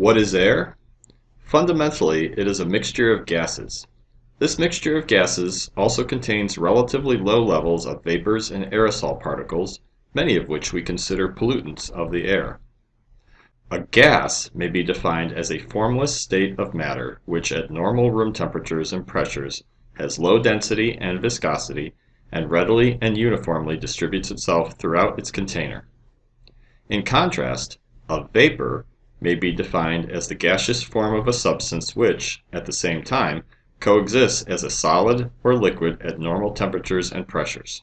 What is air? Fundamentally, it is a mixture of gases. This mixture of gases also contains relatively low levels of vapors and aerosol particles, many of which we consider pollutants of the air. A gas may be defined as a formless state of matter which at normal room temperatures and pressures has low density and viscosity and readily and uniformly distributes itself throughout its container. In contrast, a vapor may be defined as the gaseous form of a substance which, at the same time, coexists as a solid or liquid at normal temperatures and pressures.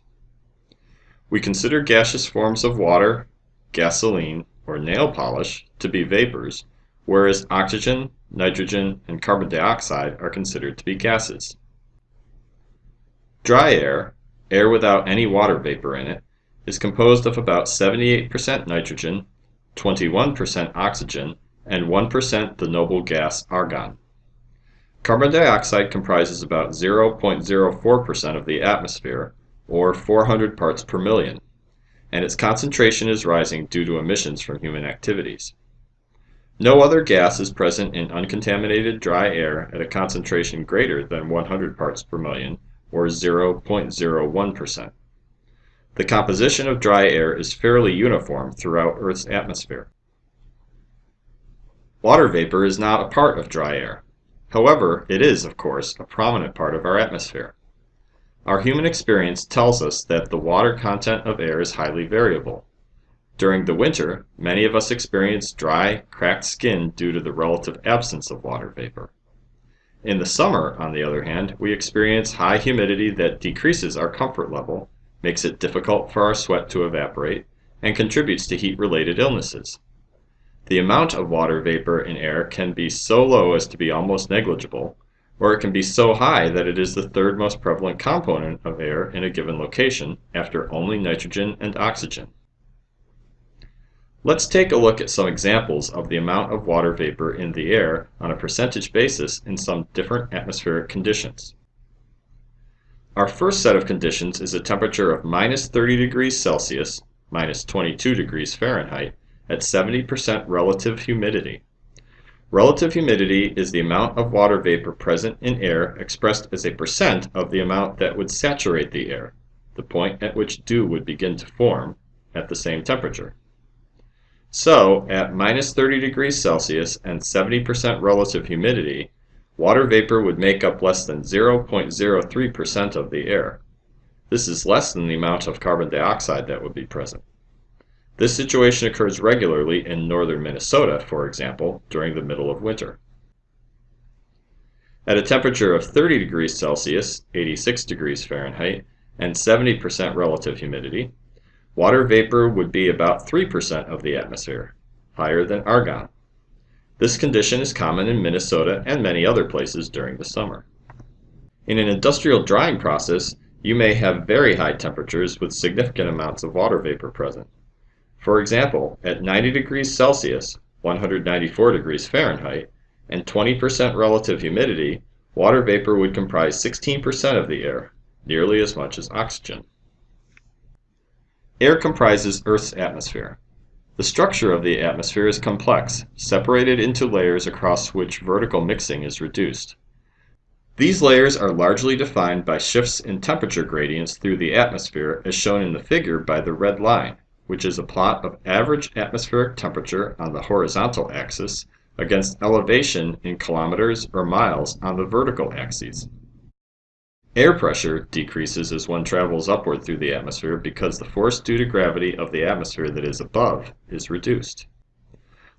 We consider gaseous forms of water, gasoline, or nail polish to be vapors, whereas oxygen, nitrogen, and carbon dioxide are considered to be gases. Dry air, air without any water vapor in it, is composed of about 78% nitrogen, 21% oxygen, and 1% the noble gas argon. Carbon dioxide comprises about 0.04% of the atmosphere, or 400 parts per million, and its concentration is rising due to emissions from human activities. No other gas is present in uncontaminated dry air at a concentration greater than 100 parts per million, or 0.01%. The composition of dry air is fairly uniform throughout Earth's atmosphere. Water vapor is not a part of dry air. However, it is, of course, a prominent part of our atmosphere. Our human experience tells us that the water content of air is highly variable. During the winter, many of us experience dry, cracked skin due to the relative absence of water vapor. In the summer, on the other hand, we experience high humidity that decreases our comfort level makes it difficult for our sweat to evaporate, and contributes to heat-related illnesses. The amount of water vapor in air can be so low as to be almost negligible, or it can be so high that it is the third most prevalent component of air in a given location after only nitrogen and oxygen. Let's take a look at some examples of the amount of water vapor in the air on a percentage basis in some different atmospheric conditions. Our first set of conditions is a temperature of minus 30 degrees Celsius, minus 22 degrees Fahrenheit, at 70% relative humidity. Relative humidity is the amount of water vapor present in air expressed as a percent of the amount that would saturate the air, the point at which dew would begin to form, at the same temperature. So, at minus 30 degrees Celsius and 70% relative humidity, Water vapor would make up less than 0.03% of the air. This is less than the amount of carbon dioxide that would be present. This situation occurs regularly in northern Minnesota, for example, during the middle of winter. At a temperature of 30 degrees Celsius, 86 degrees Fahrenheit, and 70% relative humidity, water vapor would be about 3% of the atmosphere, higher than argon. This condition is common in Minnesota and many other places during the summer. In an industrial drying process, you may have very high temperatures with significant amounts of water vapor present. For example, at 90 degrees Celsius, 194 degrees Fahrenheit, and 20% relative humidity, water vapor would comprise 16% of the air, nearly as much as oxygen. Air comprises Earth's atmosphere. The structure of the atmosphere is complex, separated into layers across which vertical mixing is reduced. These layers are largely defined by shifts in temperature gradients through the atmosphere as shown in the figure by the red line, which is a plot of average atmospheric temperature on the horizontal axis against elevation in kilometers or miles on the vertical axes. Air pressure decreases as one travels upward through the atmosphere because the force due to gravity of the atmosphere that is above is reduced.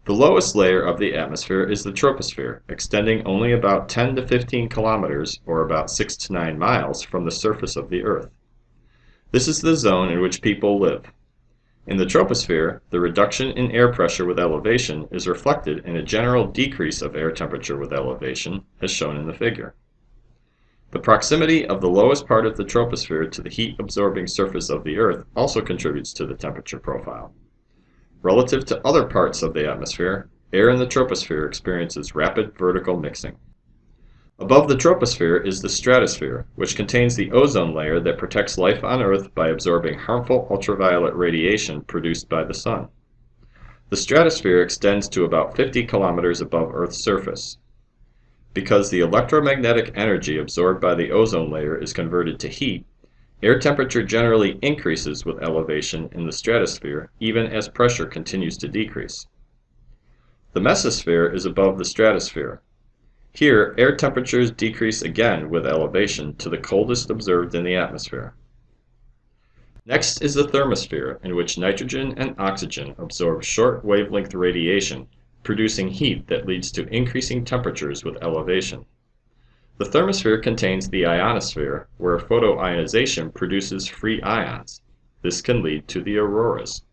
The lowest layer of the atmosphere is the troposphere, extending only about 10 to 15 kilometers, or about 6 to 9 miles, from the surface of the Earth. This is the zone in which people live. In the troposphere, the reduction in air pressure with elevation is reflected in a general decrease of air temperature with elevation, as shown in the figure. The proximity of the lowest part of the troposphere to the heat-absorbing surface of the Earth also contributes to the temperature profile. Relative to other parts of the atmosphere, air in the troposphere experiences rapid vertical mixing. Above the troposphere is the stratosphere, which contains the ozone layer that protects life on Earth by absorbing harmful ultraviolet radiation produced by the sun. The stratosphere extends to about 50 kilometers above Earth's surface. Because the electromagnetic energy absorbed by the ozone layer is converted to heat, air temperature generally increases with elevation in the stratosphere even as pressure continues to decrease. The mesosphere is above the stratosphere. Here, air temperatures decrease again with elevation to the coldest observed in the atmosphere. Next is the thermosphere, in which nitrogen and oxygen absorb short wavelength radiation, producing heat that leads to increasing temperatures with elevation. The thermosphere contains the ionosphere, where photoionization produces free ions. This can lead to the auroras.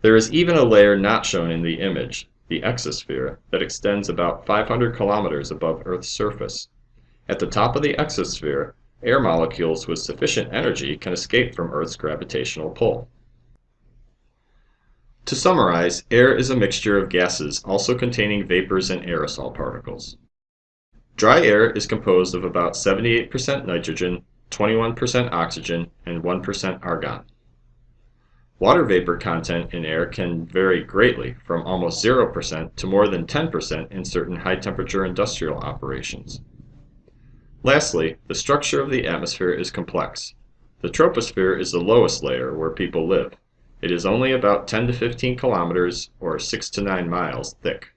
There is even a layer not shown in the image, the exosphere, that extends about 500 kilometers above Earth's surface. At the top of the exosphere, air molecules with sufficient energy can escape from Earth's gravitational pull. To summarize, air is a mixture of gases also containing vapors and aerosol particles. Dry air is composed of about 78% nitrogen, 21% oxygen, and 1% argon. Water vapor content in air can vary greatly, from almost 0% to more than 10% in certain high-temperature industrial operations. Lastly, the structure of the atmosphere is complex. The troposphere is the lowest layer where people live. It is only about 10 to 15 kilometers, or 6 to 9 miles, thick.